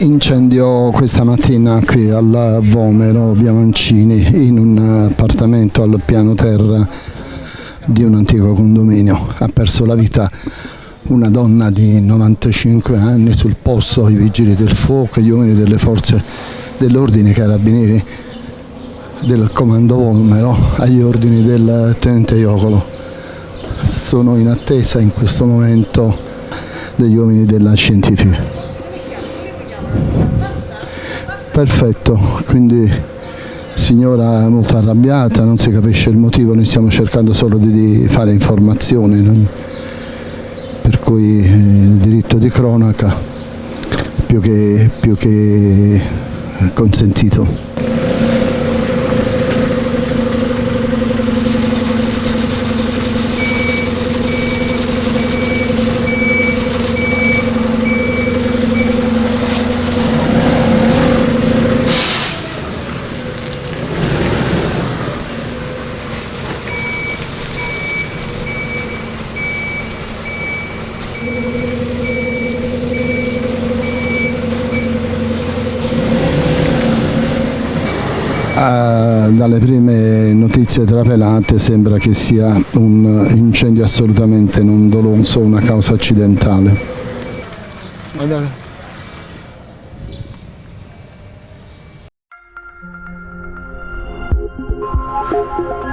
Incendio questa mattina qui al Vomero, via Mancini, in un appartamento al piano terra di un antico condominio. Ha perso la vita una donna di 95 anni sul posto, i vigili del fuoco, gli uomini delle forze dell'ordine, i carabinieri del comando Vomero agli ordini del tenente Iocolo. Sono in attesa in questo momento degli uomini della scientifica. Perfetto, quindi signora molto arrabbiata, non si capisce il motivo, noi stiamo cercando solo di, fare informazioni, non... per cui eh, il diritto di cronaca più che, più che consentito. Uh, dalle prime notizie trapelate sembra che sia un incendio assolutamente non doloso, una causa accidentale. Guardate. Thank